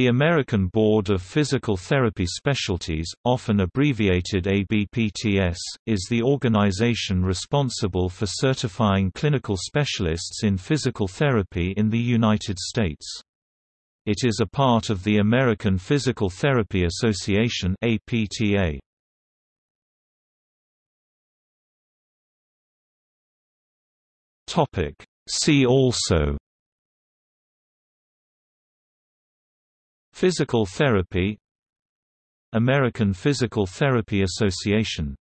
The American Board of Physical Therapy Specialties, often abbreviated ABPTS, is the organization responsible for certifying clinical specialists in physical therapy in the United States. It is a part of the American Physical Therapy Association APTA. See also Physical therapy American Physical Therapy Association